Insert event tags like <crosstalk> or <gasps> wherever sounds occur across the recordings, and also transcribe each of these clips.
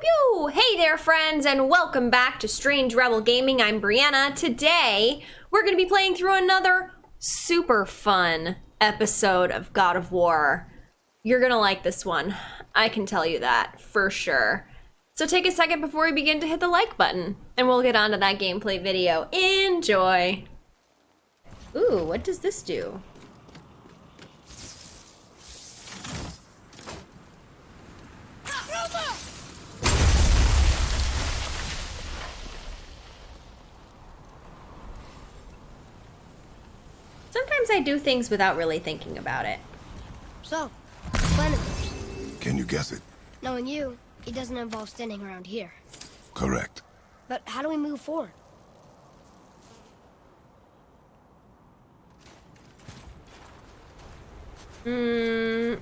Pew! Hey there, friends, and welcome back to Strange Rebel Gaming. I'm Brianna. Today, we're going to be playing through another super fun episode of God of War. You're going to like this one. I can tell you that for sure. So take a second before we begin to hit the like button, and we'll get on to that gameplay video. Enjoy! Ooh, what does this do? Sometimes I do things without really thinking about it. So, plan. Can you guess it? Knowing you, it doesn't involve standing around here. Correct. But how do we move forward? Hmm.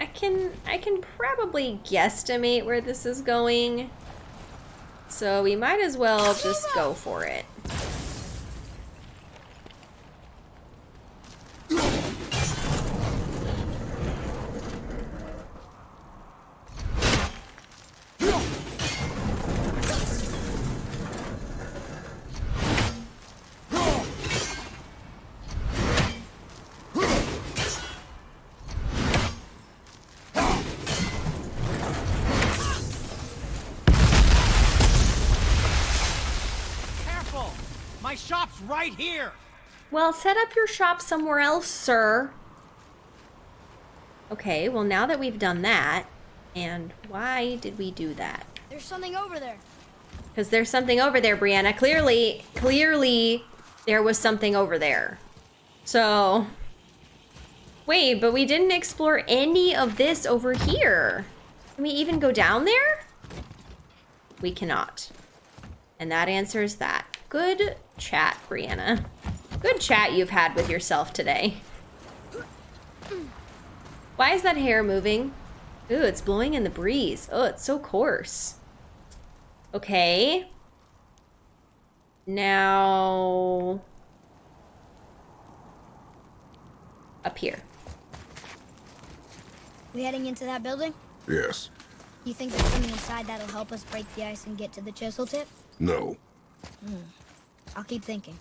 I can I can probably guesstimate where this is going. So we might as well just go for it. Well, set up your shop somewhere else, sir. Okay, well now that we've done that, and why did we do that? There's something over there. Because there's something over there, Brianna. Clearly, clearly, there was something over there. So, wait, but we didn't explore any of this over here. Can we even go down there? We cannot. And that answers that. Good chat, Brianna. Good chat you've had with yourself today. Why is that hair moving? Ooh, it's blowing in the breeze. Oh, it's so coarse. Okay. Now... Up here. We heading into that building? Yes. You think there's something inside that'll help us break the ice and get to the chisel tip? No. Hmm. I'll keep thinking.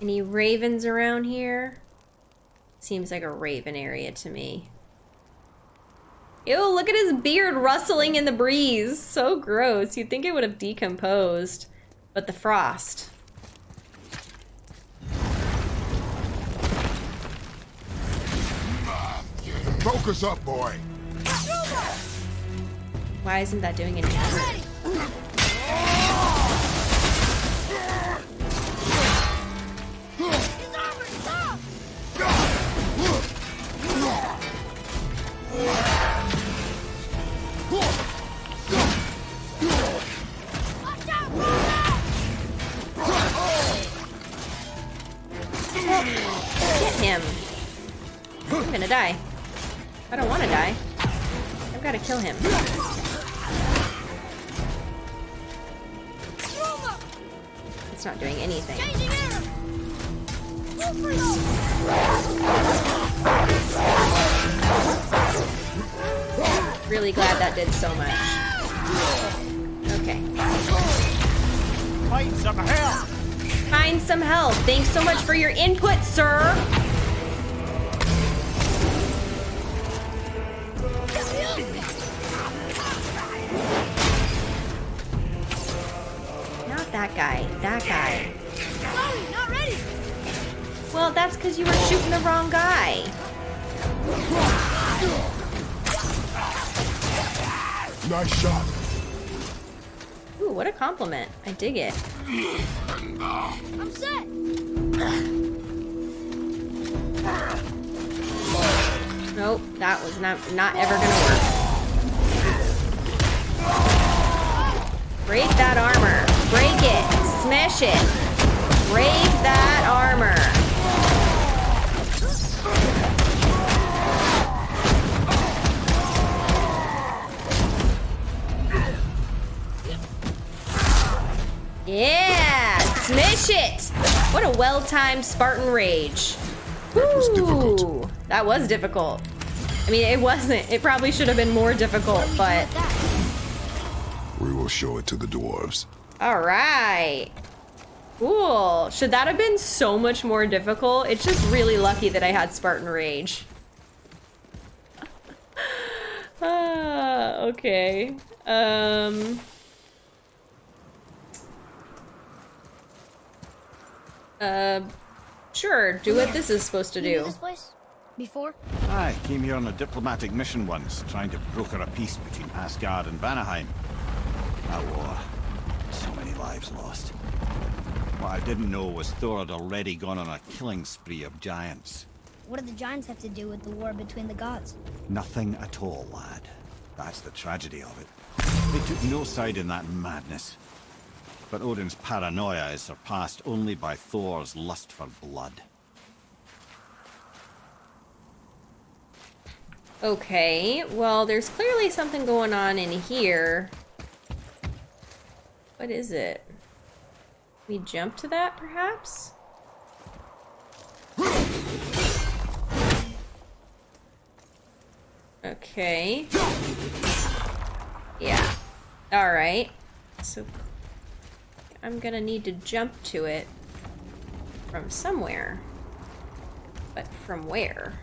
Any ravens around here? Seems like a raven area to me. Ew, look at his beard rustling in the breeze. So gross. You'd think it would have decomposed. But the frost. Focus up, boy. Why isn't that doing anything? Get him. I'm gonna die. I don't want to die. I've got to kill him. It's not doing anything. Really glad that did so much. Okay. Find some help! Find some help. Thanks so much for your input, sir. That guy. That guy. Sorry, not ready! Well, that's because you were shooting the wrong guy. Nice shot. Ooh, what a compliment. I dig it. I'm set! Nope, that was not not ever gonna work. Break that armor. Break it. Smash it. Break that armor. Yeah! Smash it! What a well-timed Spartan rage. That was difficult. That was difficult. I mean, it wasn't. It probably should have been more difficult, but We will show it to the dwarves. All right. Cool. Should that have been so much more difficult? It's just really lucky that I had Spartan Rage. <laughs> ah, okay. Um. Uh, sure. Do what this is supposed to You do. this place? Before? I came here on a diplomatic mission once, trying to broker a peace between Asgard and Vanaheim. That war. So many lives lost. What I didn't know was Thor had already gone on a killing spree of giants. What do the giants have to do with the war between the gods? Nothing at all, lad. That's the tragedy of it. They took no side in that madness. But Odin's paranoia is surpassed only by Thor's lust for blood. Okay, well, there's clearly something going on in here. What is it? We jump to that, perhaps? Okay. Yeah. Alright. So, I'm gonna need to jump to it from somewhere. But from where?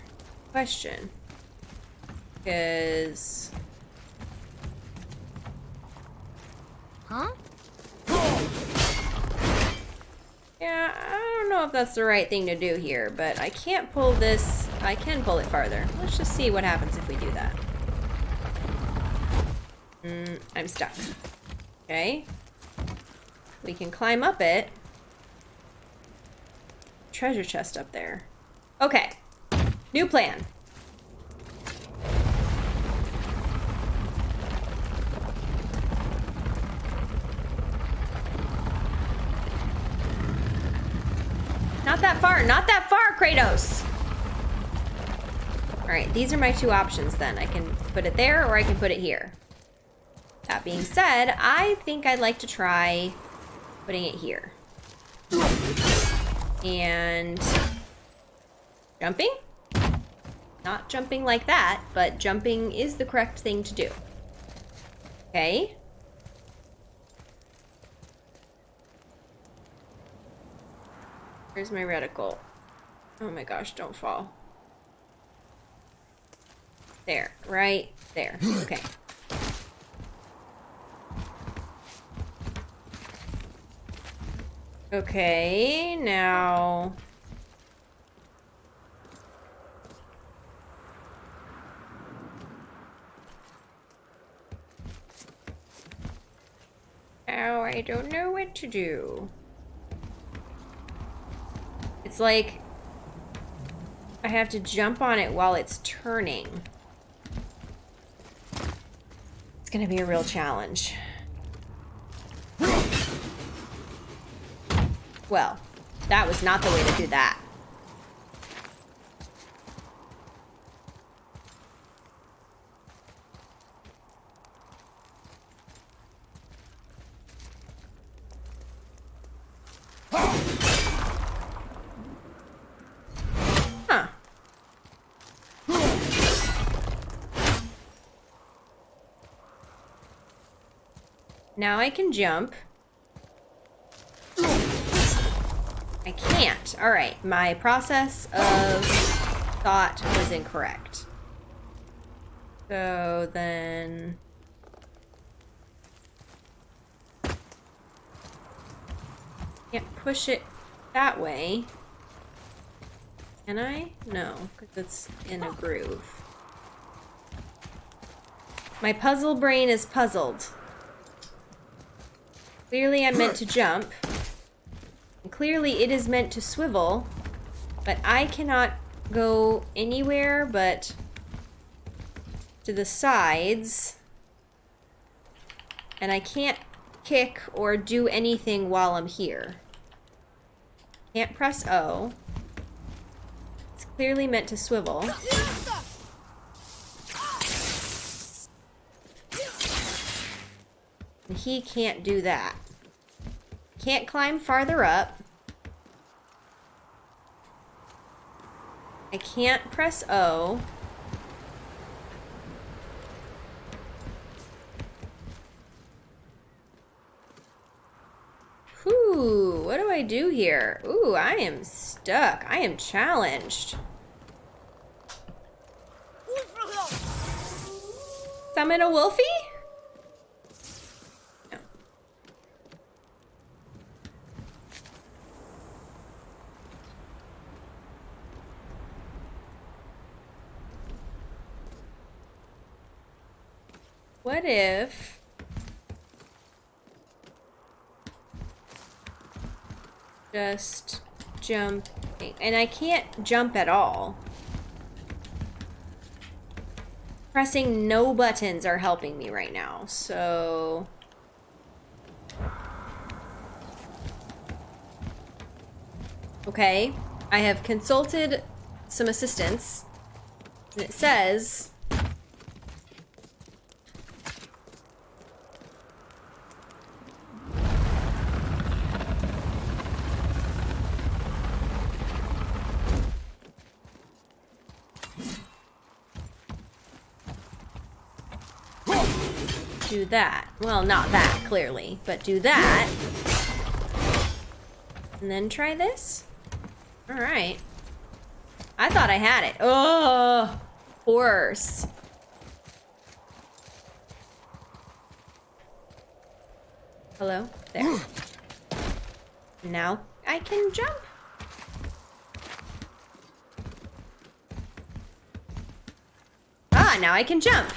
Question. Because... if that's the right thing to do here, but I can't pull this. I can pull it farther. Let's just see what happens if we do that. Mm, I'm stuck. Okay. We can climb up it. Treasure chest up there. Okay. New plan. That far, not that far, Kratos! Alright, these are my two options then. I can put it there or I can put it here. That being said, I think I'd like to try putting it here. And jumping? Not jumping like that, but jumping is the correct thing to do. Okay. Where's my reticle? Oh my gosh, don't fall. There, right there. Okay. <gasps> Okay, now... Now I don't know what to do. It's like I have to jump on it while it's turning. It's gonna be a real challenge. Well, that was not the way to do that. Huh. Now I can jump. I can't. All right, my process of thought was incorrect. So then... Can't push it that way. Can I? No, because it's in a groove. My puzzle brain is puzzled. Clearly I'm meant to jump. And clearly it is meant to swivel. But I cannot go anywhere but to the sides. And I can't kick or do anything while I'm here. Can't press O. It's clearly meant to swivel. And he can't do that. Can't climb farther up. I can't press O. Whew, what do I do here? Ooh, I am stuck. I am challenged. Summon a wolfie? No. What if... Just jump... And I can't jump at all. Pressing no buttons are helping me right now, so... Okay, I have consulted some assistance, and it says... do that. Well, not that, clearly, but do that. And then try this? Alright. I thought I had it. Oh, horse. Hello? There. Now I can jump. Ah, now I can jump.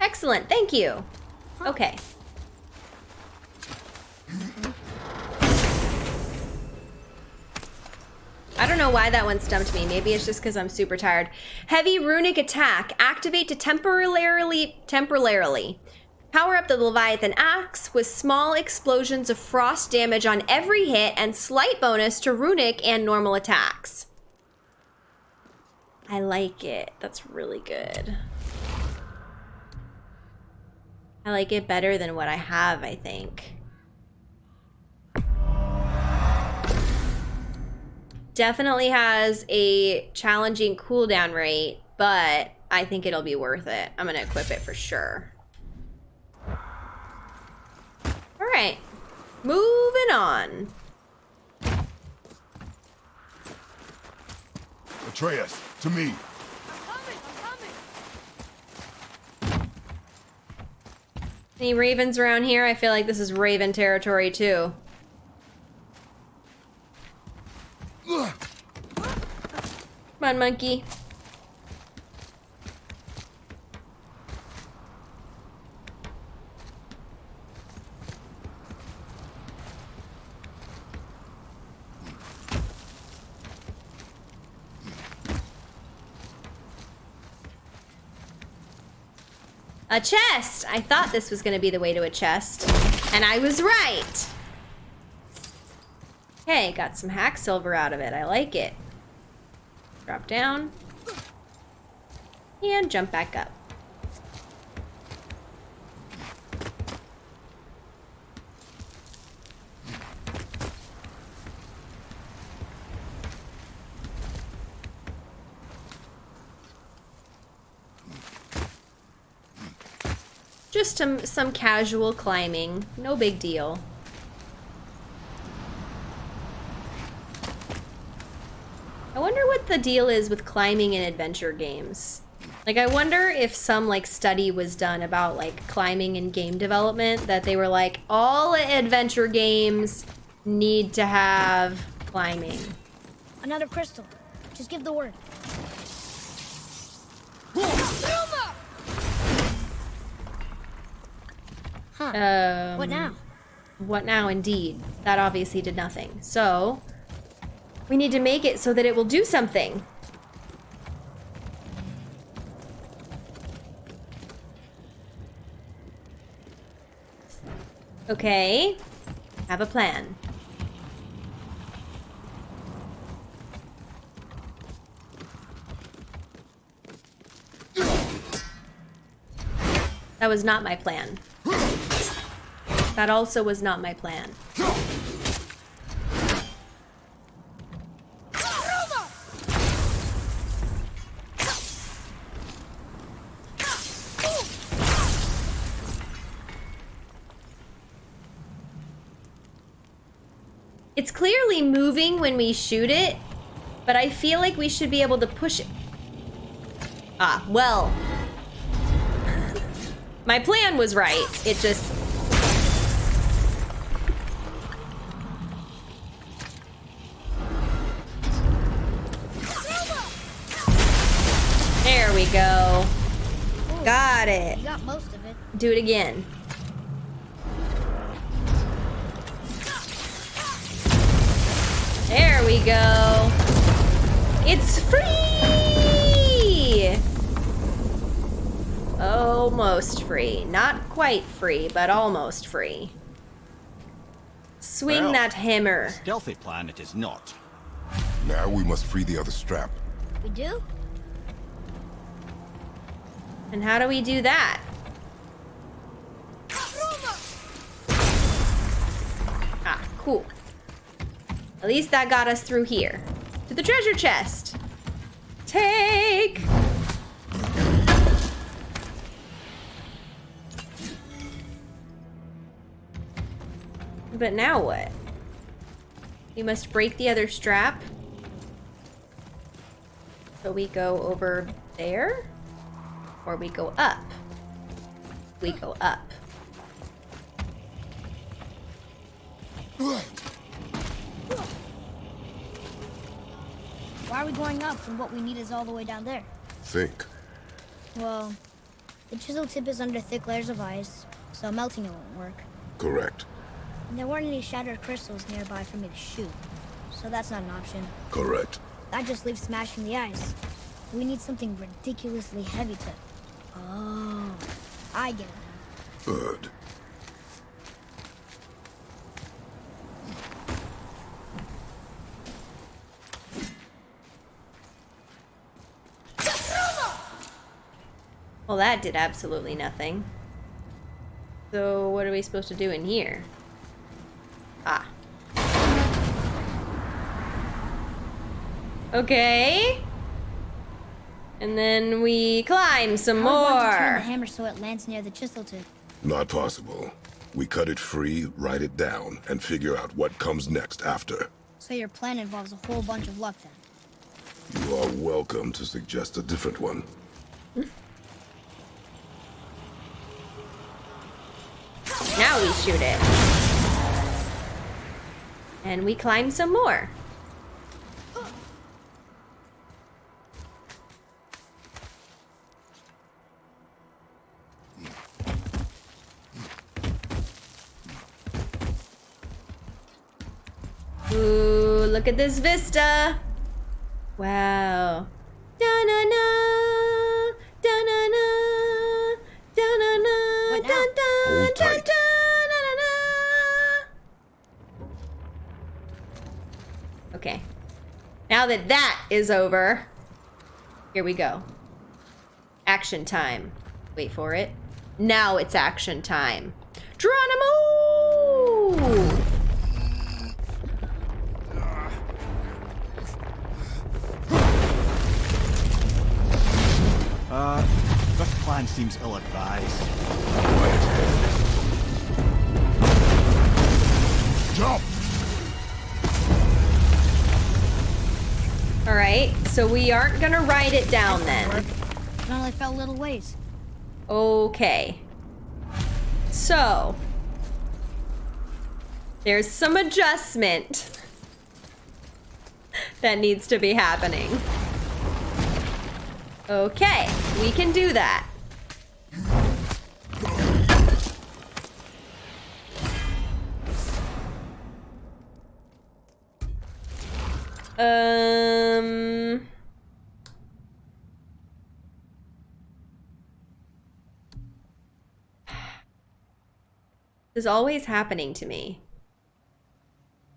Excellent, thank you. Okay. I don't know why that one stumped me. Maybe it's just because I'm super tired. Heavy runic attack. Activate to temporarily temporarily. Power up the Leviathan axe with small explosions of frost damage on every hit and slight bonus to runic and normal attacks. I like it. That's really good. I like it better than what I have, I think. Definitely has a challenging cooldown rate, but I think it'll be worth it. I'm gonna equip it for sure. All right, moving on. Atreus, to me. Any ravens around here? I feel like this is raven territory too. Come on, monkey. A chest! I thought this was to be the way to a chest. And I was right! Okay, got some hack silver out of it. I like it. Drop down. And jump back up. Just some, some casual climbing. No big deal. I wonder what the deal is with climbing in adventure games. Like, I wonder if some, like, study was done about, like, climbing in game development, that they were like, all adventure games need to have climbing. Another crystal. Just give the word. Huh. Um, what now? What now, indeed. That obviously did nothing. So, we need to make it so that it will do something. Okay. Have a plan. That was not my plan. That also was not my plan. It's clearly moving when we shoot it, but I feel like we should be able to push it. Ah, well. <laughs> My plan was right. It just Got it. You got most of it. Do it again. There we go. It's free! Almost free. Not quite free, but almost free. Swing Well. that hammer. Stealthy plan it is not. Now we must free the other strap. We do? And how do we do that? Ah, cool. At least that got us through here. To the treasure chest. Take! But now what? You must break the other strap. So we go over there? Or we go up? We go up. Why are we going up when what we need is all the way down there? Think. Well, the chisel tip is under thick layers of ice, so melting it won't work. Correct. And there weren't any shattered crystals nearby for me to shoot, so that's not an option. Correct. That just leaves smashing the ice. We need something ridiculously heavy to... Oh, I get it now. Good. Well, that did absolutely nothing. So, what are we supposed to do in here? Ah. Okay. And then we climb some How are we to turn the hammer so it lands near the chisel tip? Not possible. We cut it free, write it down, and figure out what comes next after. So your plan involves a whole bunch of luck then. You are welcome to suggest a different one. Now we shoot it. And we climb some more. Ooh, look at this vista. Wow. Da-na-na, da-na-na, da-na-na, What now? da-da, da-da-na-na. Okay. Now that that is over, here we go. Action time. Wait for it. Now it's action time. Geronimo! Uh, this plan seems ill-advised. Jump! All right, so we aren't gonna write it down then. It only fell little ways. Okay. So, there's some adjustment that needs to be happening. Okay, we can do that. Um. This is always happening to me.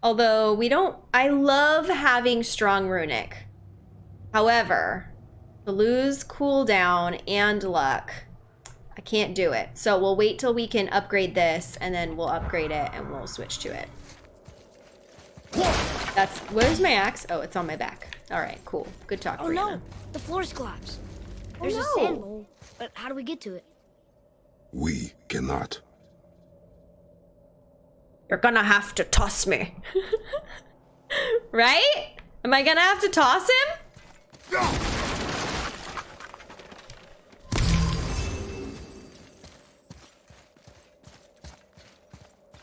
Although we don't, I love having strong runic. However, to lose cooldown and luck, I can't do it. So we'll wait till we can upgrade this and then we'll upgrade it and we'll switch to it. That's, where's my axe? Oh, it's on my back. All right, cool. Good talk, Oh Brianna. Oh, no, the floor's collapsed. There's no. a sand bowl, but how do we get to it? We cannot. You're gonna have to toss me. <laughs> right? Am I gonna have to toss him?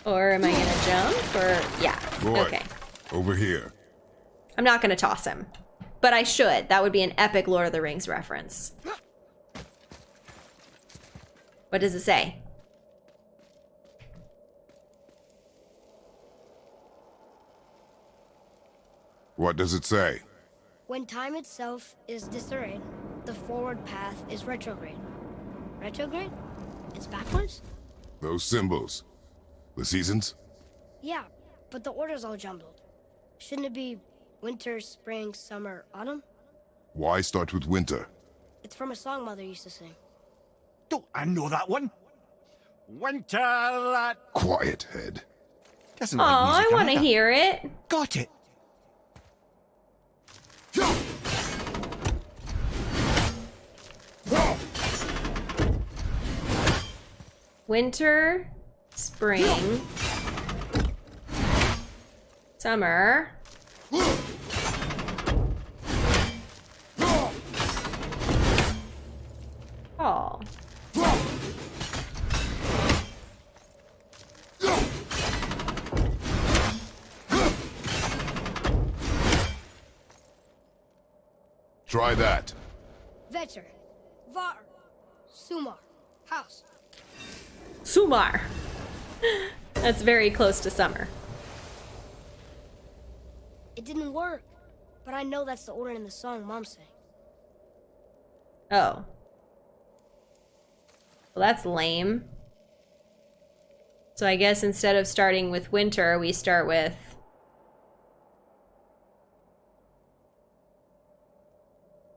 Or am I gonna jump? Or yeah. Boy, Okay. over here. I'm not gonna toss him. But I should. That would be an epic Lord of the Rings reference. What does it say? What does it say? When time itself is disarrayed, the forward path is retrograde. Retrograde? It's backwards? Those symbols. The seasons? Yeah, but the order's all jumbled. Shouldn't it be winter, spring, summer, autumn? Why start with winter? It's from a song Mother used to sing. Don't I know that one? Winter that Quiet, head. doesn't Oh, like I want to hear it. Got it. Winter, spring, summer. Fall. Try that. Vetter, Var, Sumar, Haust. Sumar. That's very close to summer. It didn't work, but I know that's the order in the song Mom sang. Oh. Well, that's lame. So I guess instead of starting with winter, we start with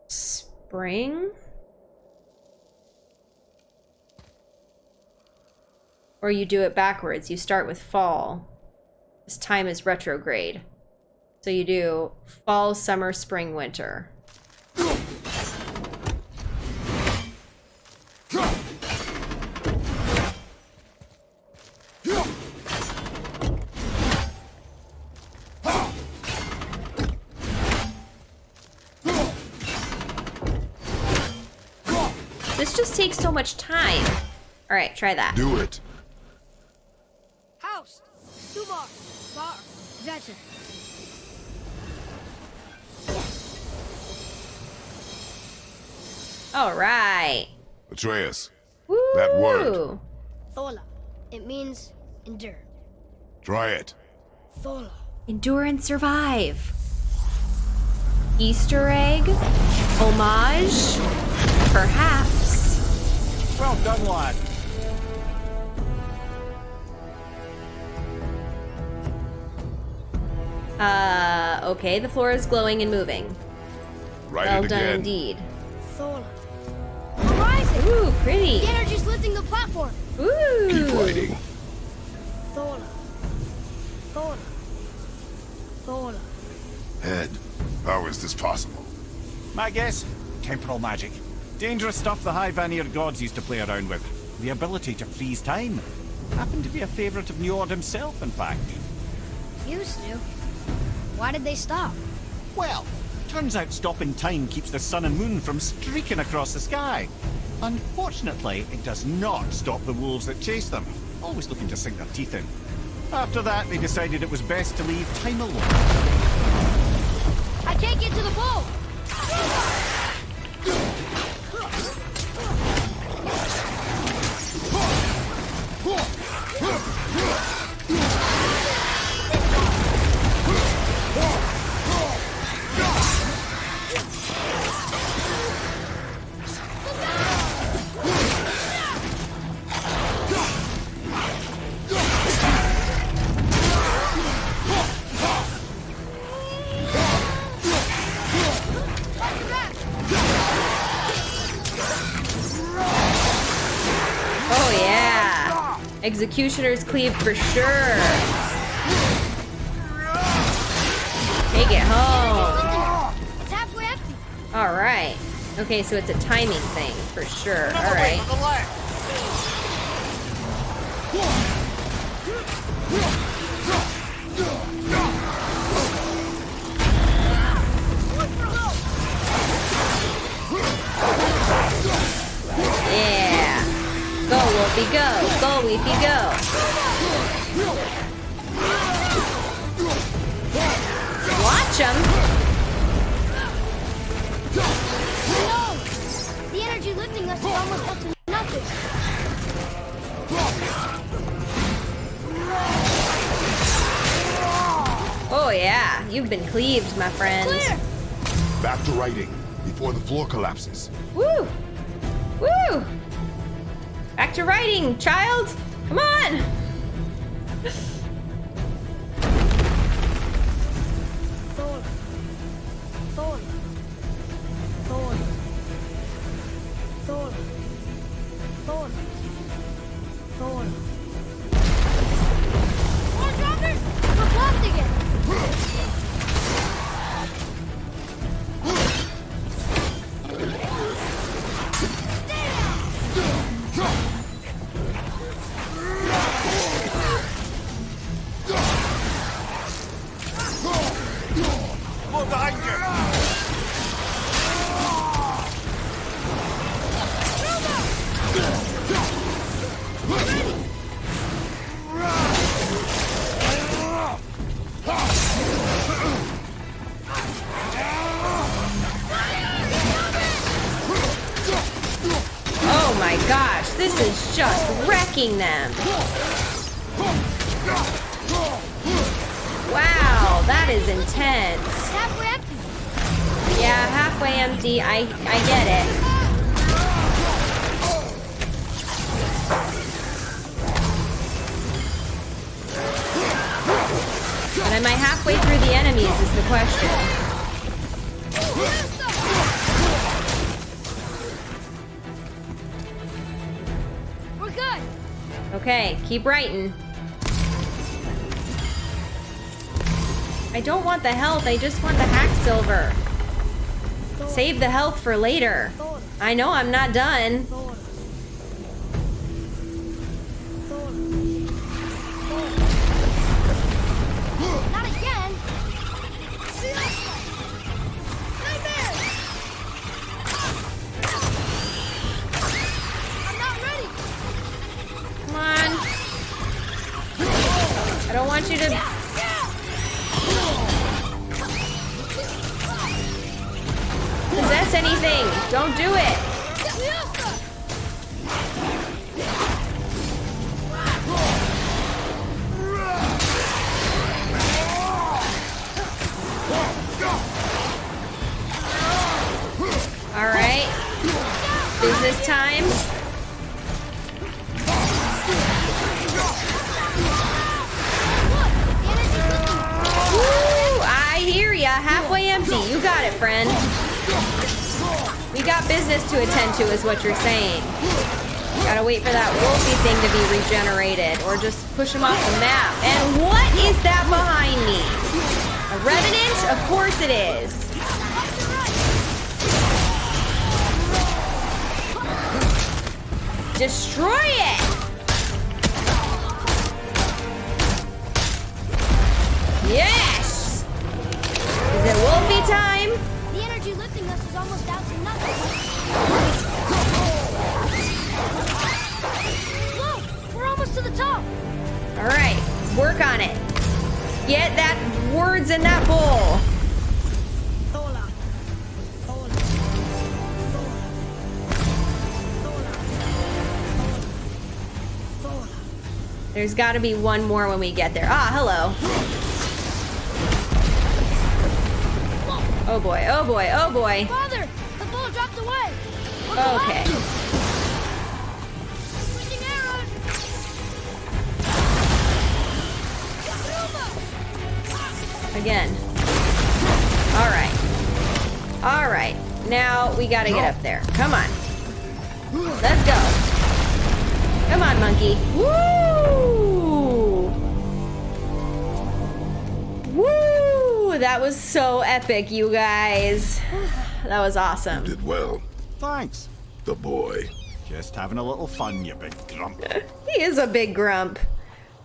spring? Or you do it backwards. You start with fall. This time is retrograde. So you do fall, summer, spring, winter. This just takes so much time. All right, try that. Do it. Haust, Sumar, Var, Vetter. All right. Atreus, Woo! That word. Thola. It means endure. try it. Thola. Endure and survive. Easter egg? Homage? Perhaps. Well done, lad. Uh, okay, the floor is glowing and moving. Write well done again. indeed. Thola. Horizon! Ooh, pretty. The energy's lifting the platform. Ooh. Keep writing. Thola. Thola. Thola. Head, how is this possible? My guess? Temporal magic. Dangerous stuff the High Vanir gods used to play around with. The ability to freeze time. Happened to be a favourite of Njord himself, in fact. Used to. Why did they stop? Well, turns out stopping time keeps the sun and moon from streaking across the sky. Unfortunately, it does not stop the wolves that chase them, always looking to sink their teeth in. After that, they decided it was best to leave time alone. I can't get to the boat! Executioner's cleave for sure. Take it home. All right. Okay, so it's a timing thing for sure. All right. Off you go. Watch him. No! The energy lifting us is almost up to nothing. Oh yeah, you've been cleaved, my friend. Clear! Back to writing before the floor collapses. Woo! Woo! Back to writing, child! Come on! Am I halfway through the enemies is the question. We're good. Okay, keep writing. I don't want the health, I just want the hack silver. Save the health for later. I know I'm not done. There's got to be one more when we get there. Ah, hello. Oh boy, oh boy, oh boy. Father, the ball dropped away. Okay. collapsing. Switching arrows. Again. All right. All right. Now we got to get up there. Come on. Let's go. Come on, monkey. Woo! That was so epic, you guys. That was awesome. Did well. Thanks. The boy. Just having a little fun, you big grump. <laughs> He is a big grump.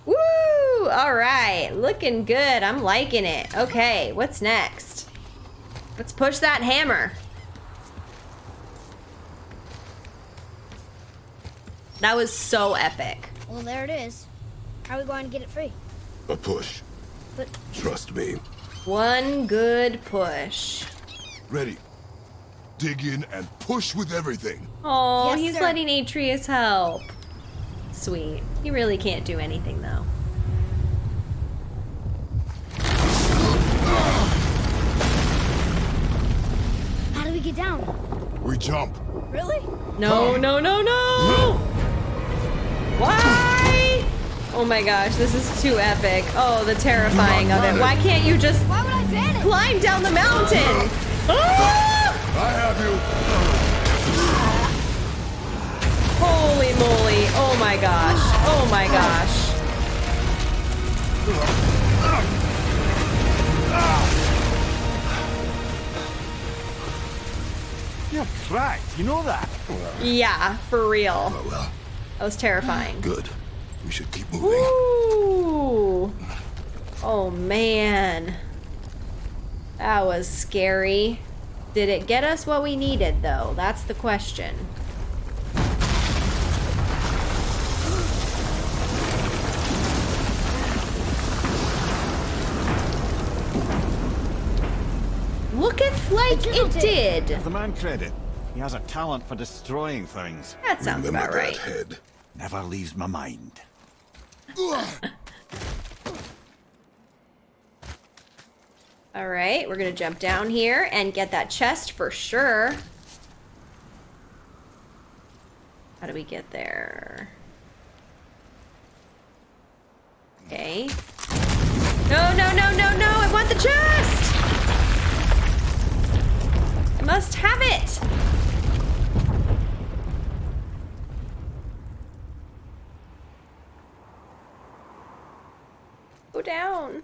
Woo! All right, looking good. I'm liking it. Okay, what's next? Let's push that hammer. That was so epic. Well, there it is. How are we going to get it free? A push. But Trust me. One good push. Ready. Dig in and push with everything. Oh, Yes, he's sir. letting Atreus help. Sweet. He really can't do anything though. how do we get down? We jump. Really? No, no, no, no! Why? Oh my gosh, this is too epic. Oh, the terrifying of it. Why can't you just Why would I ban climb down the mountain? Ah! I have you. Holy moly. Oh my gosh. Oh my gosh. You're cracked, you know that? Yeah, for real. Oh well. That was terrifying. Good. We should keep moving. Ooh. Oh man. That was scary. Did it get us what we needed though? That's the question. Looketh like It it did. did. Give the man credit. He has a talent for destroying things. That sounds Remember about that right. head. Never leaves my mind. All right, we're gonna jump down here and get that chest for sure. How do we get there? Okay. No, no, no, no, no! I want the chest! I must have it! Go down.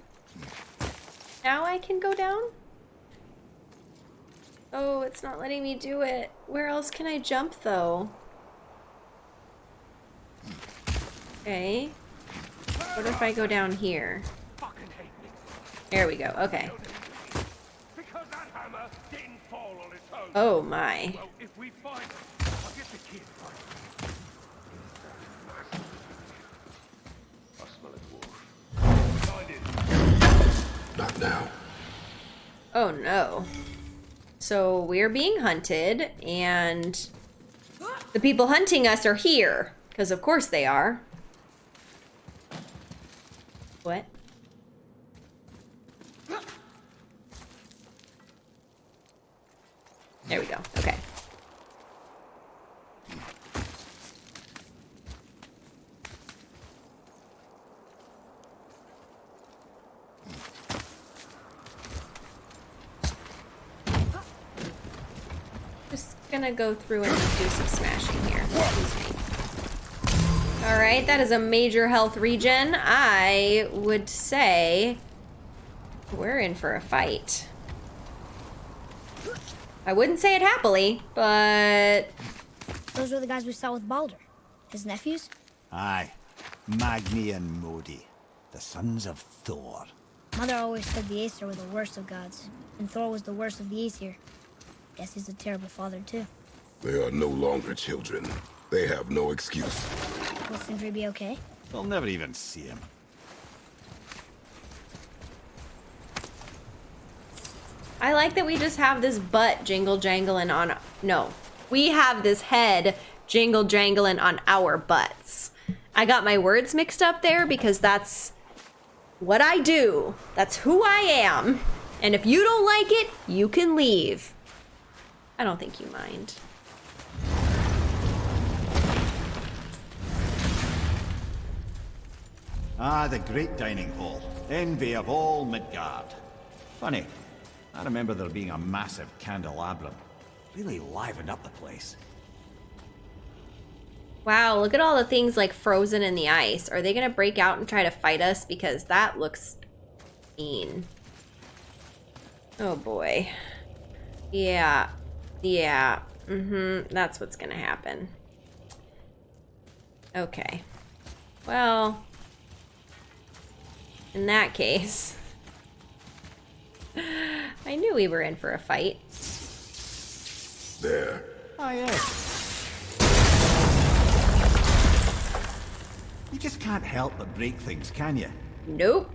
Now I can go down? Oh, it's not letting me do it. Where else can I jump though? Okay. What if I go down here? Fucking hate this. There we go. Okay. Because that hammer didn't fall on its own. Oh my. Well, if we find it, I'll get the kid right. I smell it, Wolf. Find it. Not now. Oh no. So we're being hunted and the people hunting us are here. Because of course they are. What? There we go. Okay. Just gonna go through and do some smashing here. Excuse me. Alright, that is a major health regen. I would say we're in for a fight. I wouldn't say it happily, but Those were the guys we saw with Baldur. His nephews? Aye. Magni and Modi. The sons of Thor. Mother always said the Aesir were the worst of gods, and Thor was the worst of the Aesir. Guess he's a terrible father, too. They are no longer children. They have no excuse. Will Sindri be okay? They'll never even see him. I like that we just have this butt jingle jangling on. No, we have this head jingle jangling on our butts. I got my words mixed up there because that's what I do. That's who I am. And if you don't like it, you can leave. I don't think you mind. Ah, the great dining hall. Envy of all Midgard. Funny, I remember there being a massive candelabrum. Really livened up the place. Wow, look at all the things like frozen in the ice. Are they gonna break out and try to fight us? Because that looks mean. Oh boy. Yeah. Yeah. Mm-hmm. That's what's gonna happen. Okay. Well, in that case, <laughs> I knew we were in for a fight. There. Ah, yes. You just can't help but break things, can you? Nope.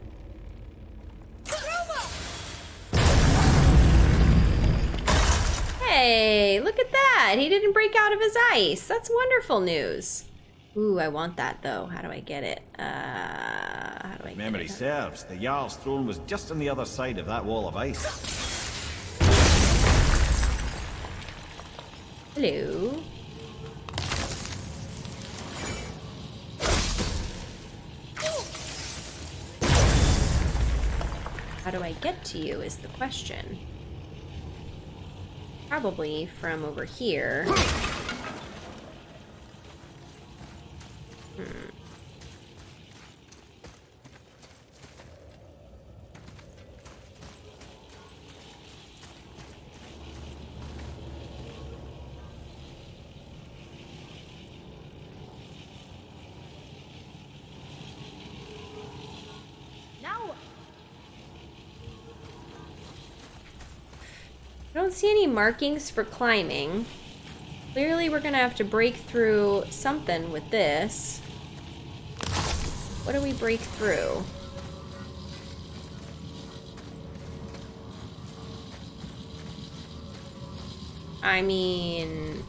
Hey, look at that. He didn't break out of his ice. That's wonderful news. Ooh, I want that though. How do I get it? Uh, how do I get Memory serves, the Jarl's throne was just on the other side of that wall of ice. Hello. How do I get to you is the question. Probably from over here. Hmm. Now what? I see any markings for climbing. Clearly we're gonna have to break through something with this. What do we break through? I mean...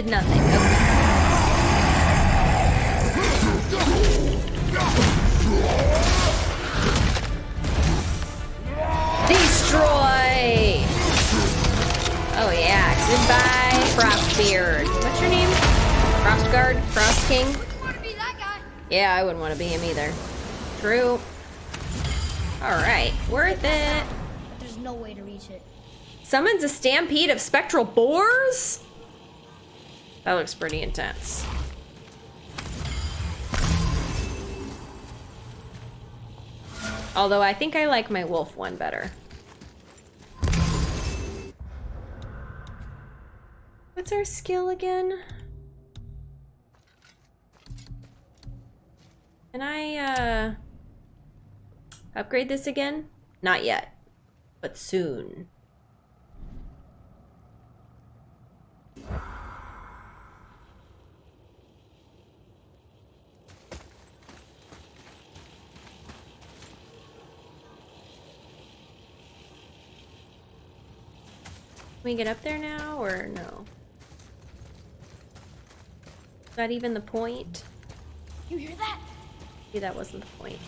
Did nothing. Okay. Destroy! Oh yeah, goodbye, Frostbeard. What's your name? Frostguard? Frost King? Want to be that guy? Yeah, I wouldn't want to be him either. True. Alright, worth it. There's no way to reach it. Summons a stampede of spectral boars? That looks pretty intense. Although I think I like my wolf one better. What's our skill again? Can I, uh, upgrade this again? Not yet, but soon. We get up there now, or no? Is that even the point? You hear that? Maybe that wasn't the point.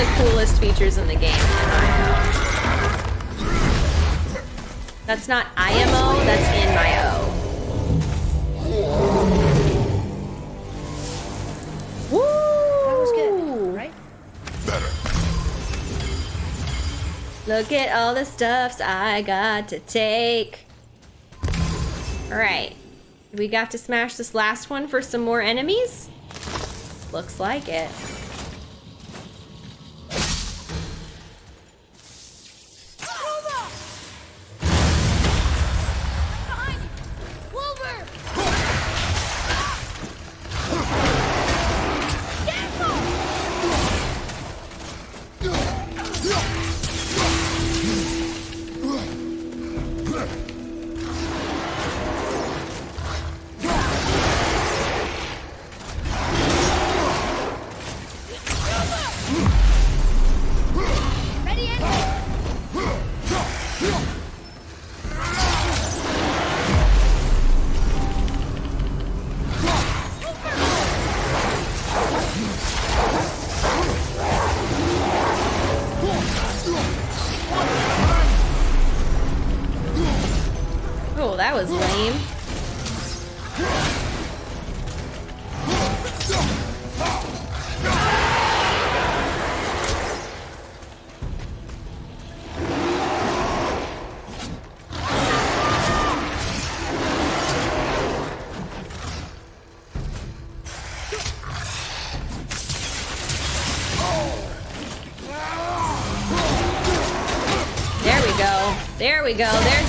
The coolest features in the game in That's not IMO, that's in my O. Woo! That was good, right? Better. Look at all the stuffs I got to take. Alright. We got to smash this last one for some more enemies? Looks like it.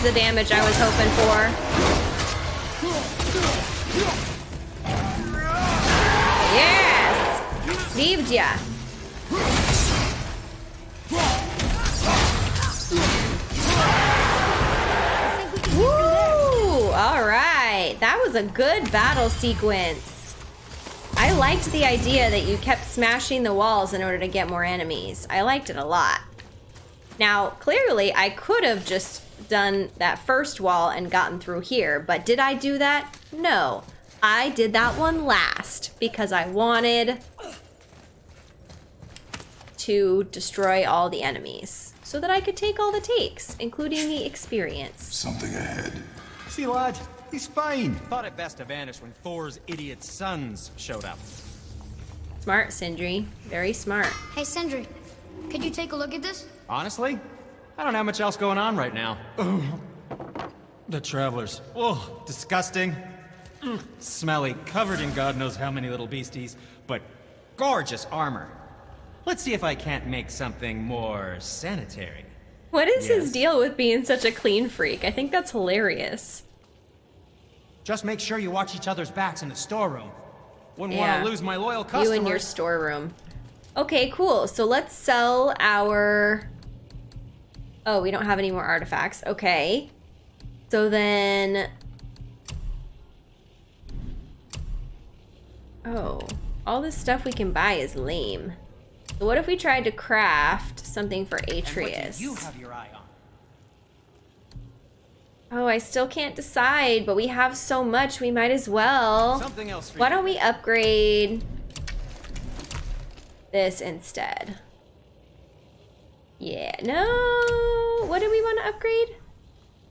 The damage I was hoping for. Yes! Saved ya. Woo! Alright. That was a good battle sequence. I liked the idea that you kept smashing the walls in order to get more enemies. I liked it a lot. Now, clearly, I could have just done that first wall and gotten through here, but did I do that? No. I did that one last because I wanted to destroy all the enemies so that I could take all the takes, including the experience. Something ahead. See, lad, he's fine. Thought it best to vanish when Thor's idiot sons showed up. Smart, Sindri. Very smart. Hey, Sindri, could you take a look at this? Honestly, I don't have much else going on right now. The travelers. Oh, disgusting. Mm, Smelly, covered in God knows how many little beasties, but gorgeous armor. Let's see if I can't make something more sanitary. What is his deal with being such a clean freak? I think that's hilarious. Just make sure you watch each other's backs in the storeroom. Wouldn't Yeah. want to lose my loyal customers. You in your storeroom. Okay, cool. So let's sell our. Oh, we don't have any more artifacts. Okay. So then. Oh, all this stuff we can buy is lame. So what if we tried to craft something for And what do Atreus? you have your eye on? Oh, I still can't decide, but we have so much, we might as well. Something else for Why don't we upgrade this instead? Yeah, no. What did we want to upgrade?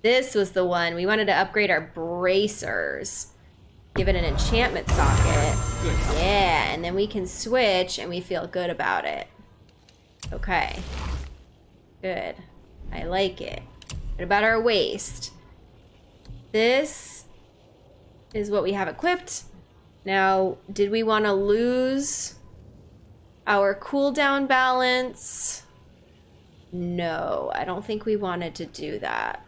This was the one. We wanted to upgrade our bracers. Give it an enchantment socket. Yeah, and then we can switch and we feel good about it. Okay. Good. I like it. What about our waist? This is what we have equipped. Now, did we want to lose our cooldown balance? No, I don't think we wanted to do that.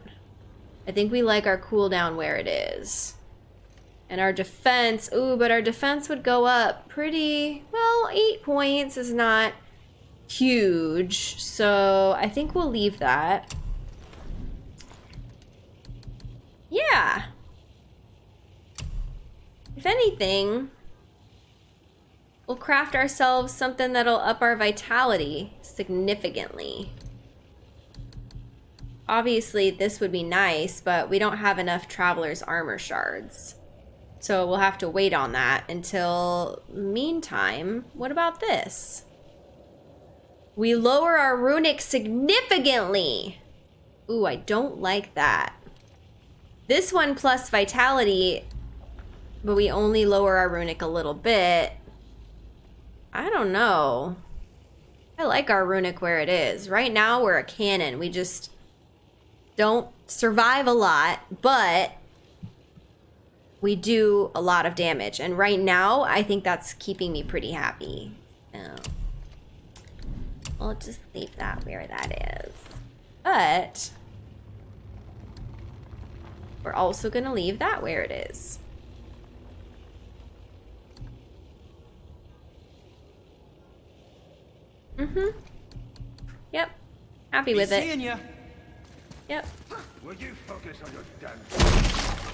I think we like our cooldown where it is. And our defense, ooh, but our defense would go up pretty, well, eight points is not huge, so I think we'll leave that. Yeah. If anything, we'll craft ourselves something that'll up our vitality significantly. Obviously, this would be nice, but we don't have enough Traveler's Armor Shards. So we'll have to wait on that until meantime, what about this? We lower our runic significantly. Ooh, I don't like that. This one plus vitality, but we only lower our runic a little bit. I don't know. I like our runic where it is. Right now we're a cannon. We just don't survive a lot, but we do a lot of damage. And right now, I think that's keeping me pretty happy. Oh. We'll just leave that where that is. But we're also going to leave that where it is. Mm-hmm. Yep. Happy with it. Yep. Will you focus on your damn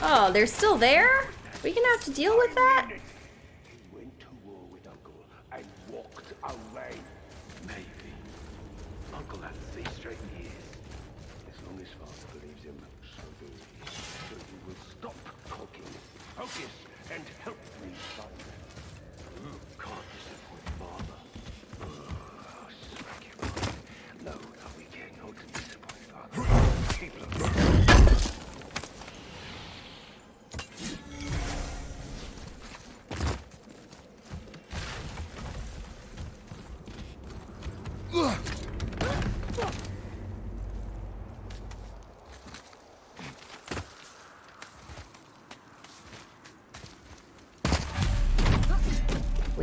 Oh, they're still there? We gonna have to deal with that? He went to war with Uncle and walked away.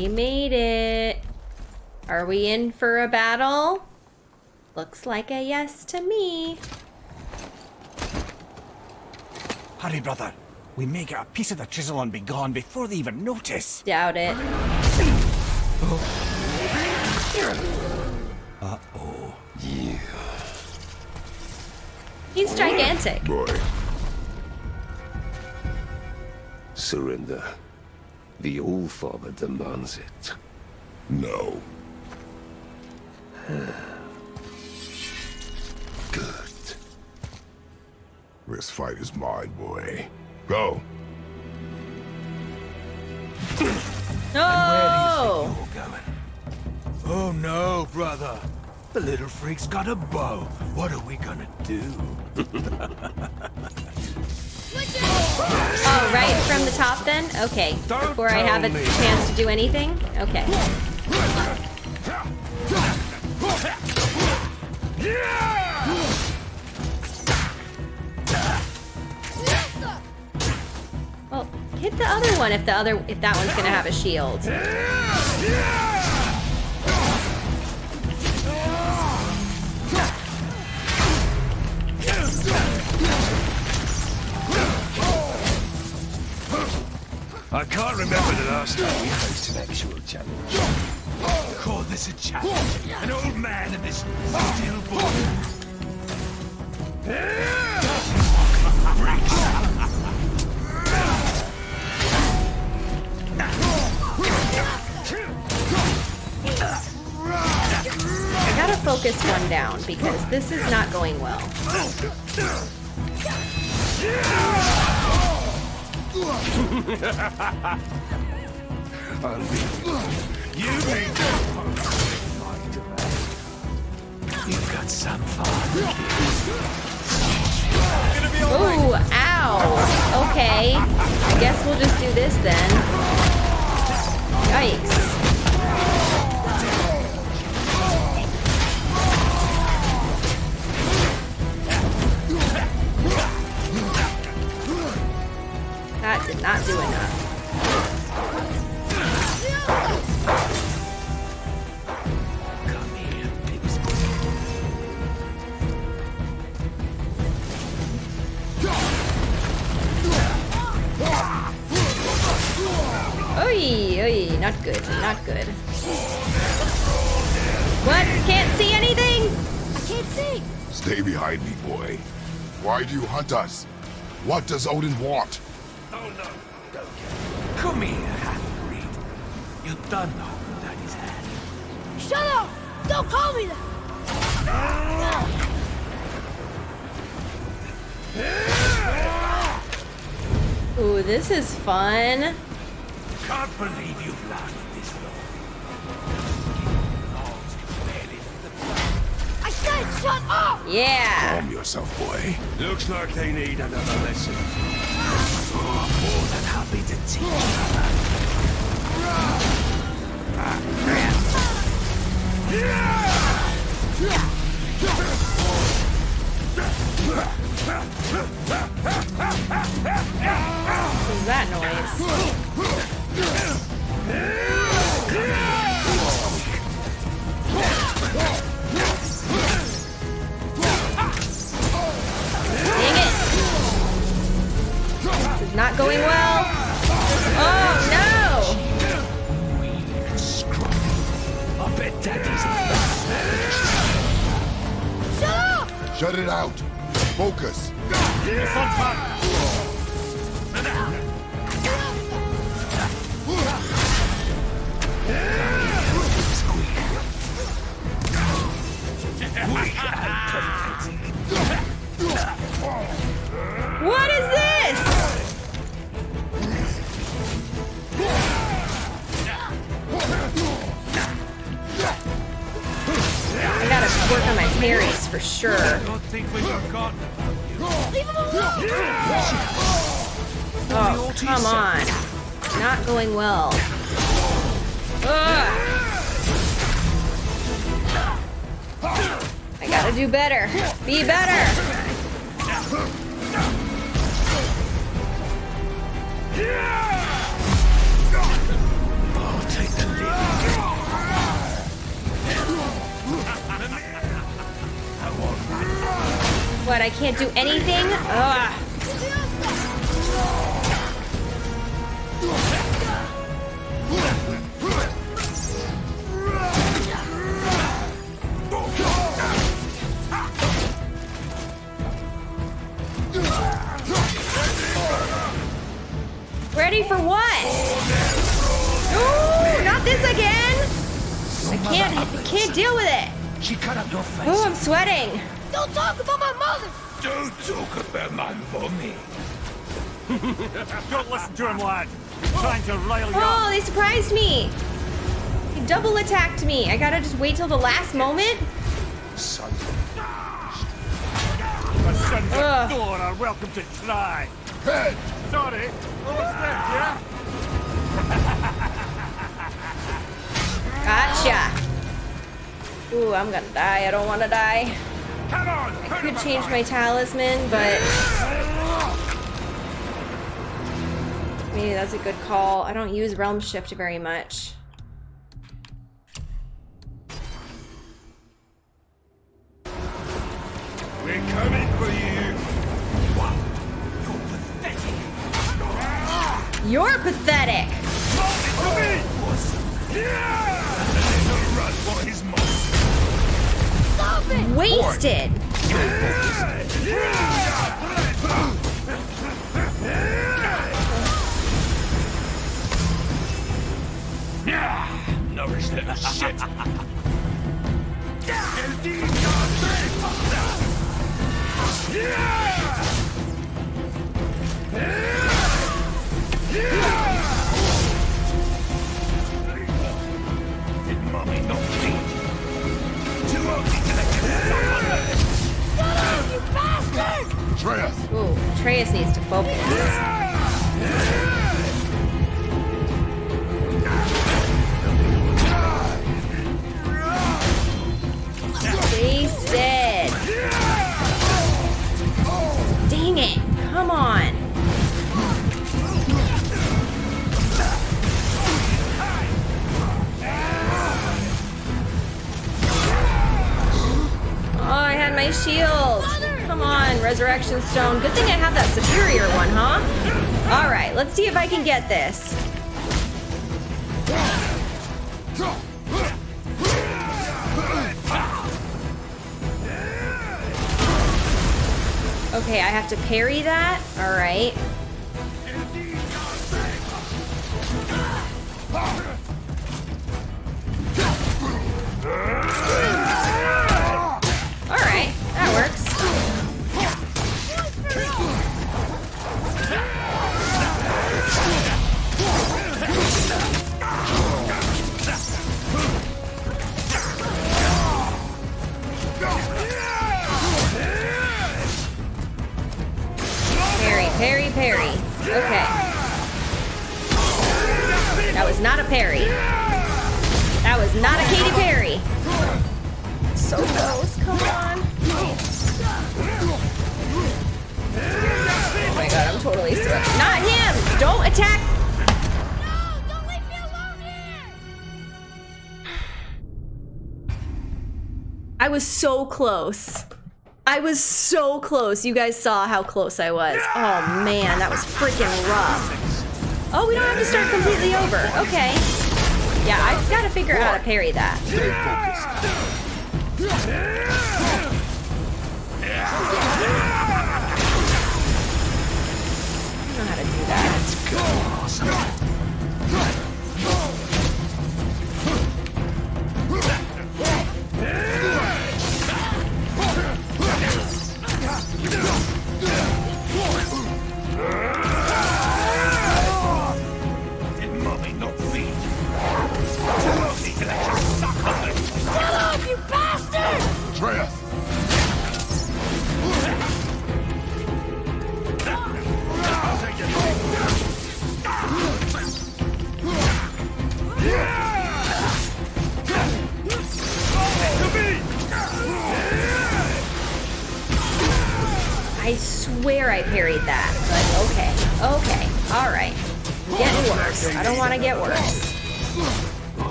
We made it. Are we in for a battle? Looks like a yes to me. Hurry, brother. We may get a piece of the chisel and be gone before they even notice. Doubt it. Uh-oh. He's gigantic. Boy, Surrender. The All-Father demands it. no. Good. This fight is mine, boy. Go. No! You're going. Oh no, brother. The little freak's got a bow. What are we gonna do? <laughs> Right from the top then? Okay. Before I have a chance to do anything? Okay. Well, hit the other one if the other if that one's gonna have a shield. One down because this is not going well. You've got some fun. Ooh, ow. Okay. I guess we'll just do this then. Yikes. Does Odin want? Oh no, don't care. Come here, half-breed. You done holding Daddy's hand. Shut up! Don't call me that! Ooh, this is fun. Can't believe you've lasted this long. Logs barely the I said shut up! Yeah. Calm yourself, boy. Looks like they need another lesson. Oh, more than happy to teach you. What is that noise? Wait till the last moment. Son. The sons Ugh. of Thor are welcome to try. Head. Sorry. Almost there, yeah? Gotcha. Ooh, I'm gonna die. I don't want to die. Come on. I could change my talisman, but maybe that's a good call. I don't use Realm Shift very much. You're pathetic. Stop it! Wasted. Nourish little shit. Did you bastard! Atreus. Ooh, Atreus needs to focus. Wasted. Dang it. Come on. Oh, I had my shield. Come on, Resurrection Stone. Good thing I have that superior one, huh? All right, let's see if I can get this. Okay, I have to parry that. All right. So close. I was so close. You guys saw how close I was. Oh man, that was freaking rough. Oh, we don't have to start completely over. Okay. Yeah, I've got to figure out how to parry that.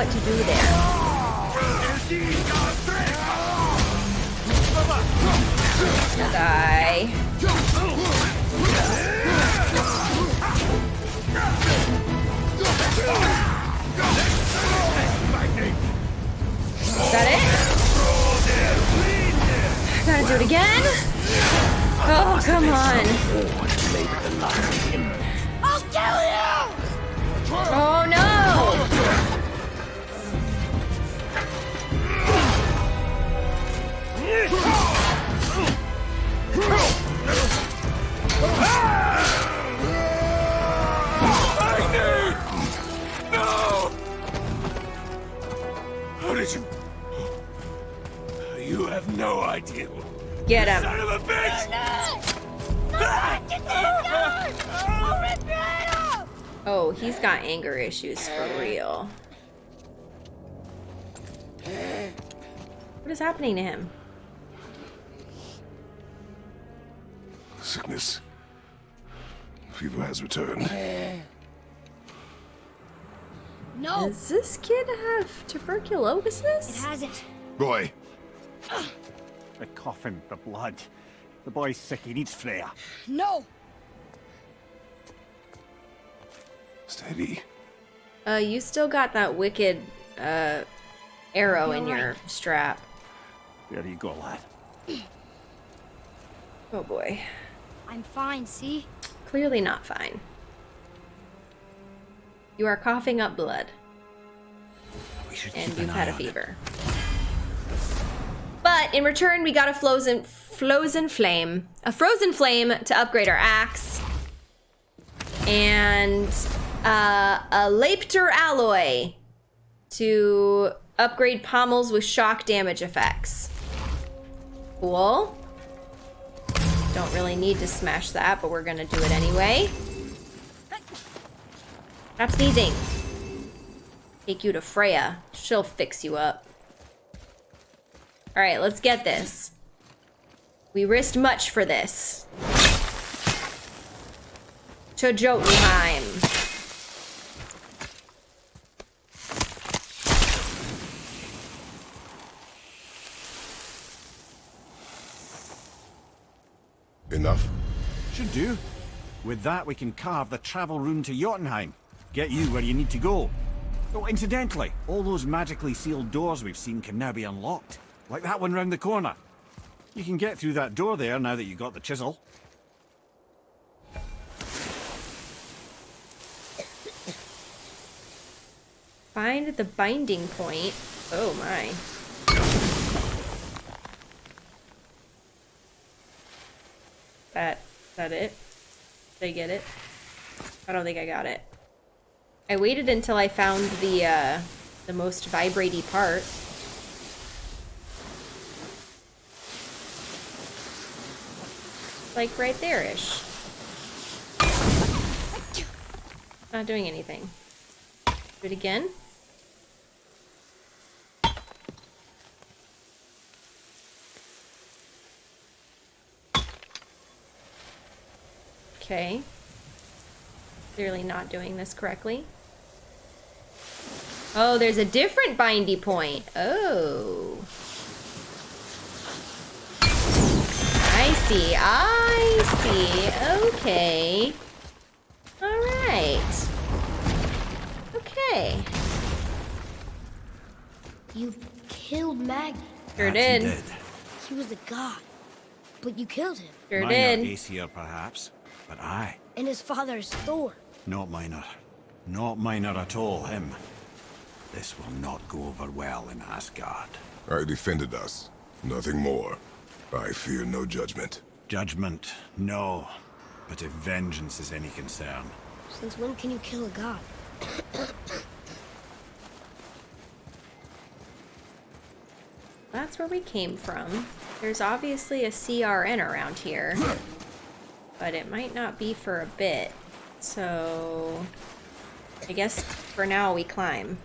What to do there. Die. Is that it? Gotta do it again? Oh, come on. I'll kill you! Oh, have no idea. Get him. Son of a bitch! I'll rip your head off! Oh, he's got anger issues for real. What is happening to him? Sickness. Fever has returned. No, Does this kid have tuberculosis? it hasn't. Roy, The coughing, the blood. The boy's sick, he needs Freya. No! steady. Uh, you still got that wicked, uh, arrow in You're your strap. There you go, lad. <clears throat> Oh boy. I'm fine, see? Clearly not fine. You are coughing up blood, We should and keep you've an had eye a on him. fever. But in return, we got a frozen, frozen flame, a frozen flame to upgrade our axe, and uh, a Lapter alloy to upgrade pommels with shock damage effects. Cool. Don't really need to smash that, but we're gonna do it anyway. Stop sneezing. Take you to Freya. She'll fix you up. Alright, let's get this. We risked much for this. To Jotunheim. Enough? Should do. With that, we can carve the travel rune to Jotunheim. Get you where you need to go. Oh, incidentally, all those magically sealed doors we've seen can now be unlocked. Like that one round the corner. You can get through that door there now that you got the chisel. Find the binding point. Oh my. That, that it? Did I get it? I don't think I got it. I waited until I found the, uh, the most vibratey part. Like right there-ish. Not doing anything. Do it again. Okay. Clearly not doing this correctly. Oh, there's a different bindy point. Oh. I see. I see. Okay. All right. Okay. You killed Magni. Sure That he did. He was a god. But you killed him. Sure minor did. Aesir, perhaps. But I, And his father is Thor. not minor. Not minor at all, him. This will not go over well in Asgard. I defended us. Nothing more. I fear no judgment. Judgment, no. But if vengeance is any concern, Since when can you kill a god? That's where we came from. There's obviously a CRN around here. But it might not be for a bit. So... I guess for now we climb.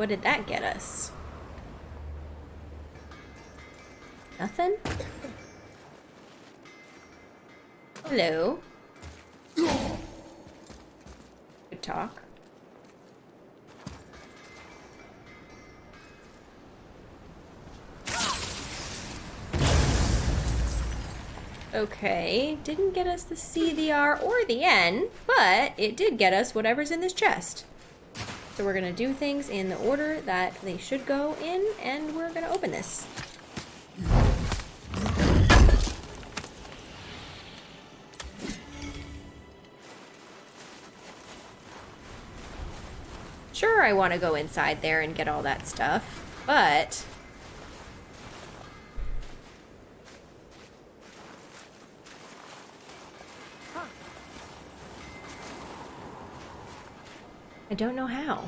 What did that get us? Nothing? Hello? Good talk. Okay, didn't get us the C, the R, or the N, but it did get us whatever's in this chest. So we're gonna do things in the order that they should go in, and we're gonna open this. Sure, I want to go inside there and get all that stuff, but... I don't know how.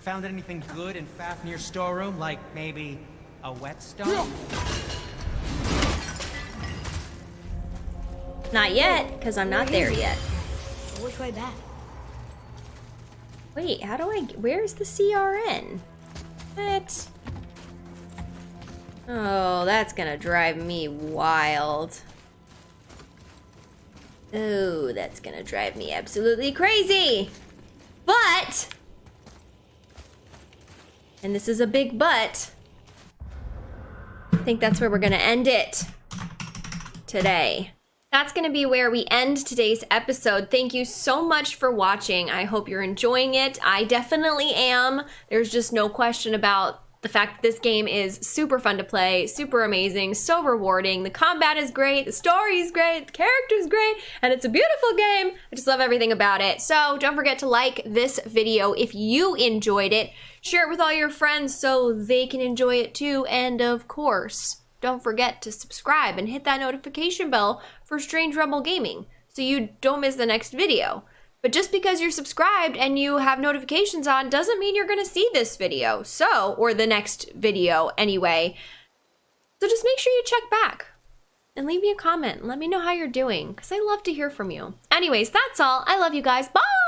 Found anything good in Fafnir's storeroom? Like maybe a whetstone? Not yet, because I'm not there yet. Which way back? Wait, how do I... Where's the CRN? What? Oh, that's gonna drive me wild. Oh, that's gonna drive me absolutely crazy. But... And this is a big but. I think that's where we're gonna end it today. That's going to be where we end today's episode. Thank you so much for watching. I hope you're enjoying it. I definitely am. There's just no question about the fact that this game is super fun to play, super amazing, so rewarding. The combat is great, the story is great, the character's great, and it's a beautiful game. I just love everything about it. So don't forget to like this video if you enjoyed it. Share it with all your friends so they can enjoy it too. And of course, don't forget to subscribe and hit that notification bell for Strange Rebel Gaming so you don't miss the next video. But just because you're subscribed and you have notifications on doesn't mean you're gonna see this video, so, or the next video anyway. So just make sure you check back and leave me a comment let me know how you're doing because I love to hear from you. Anyways, that's all. I love you guys. Bye!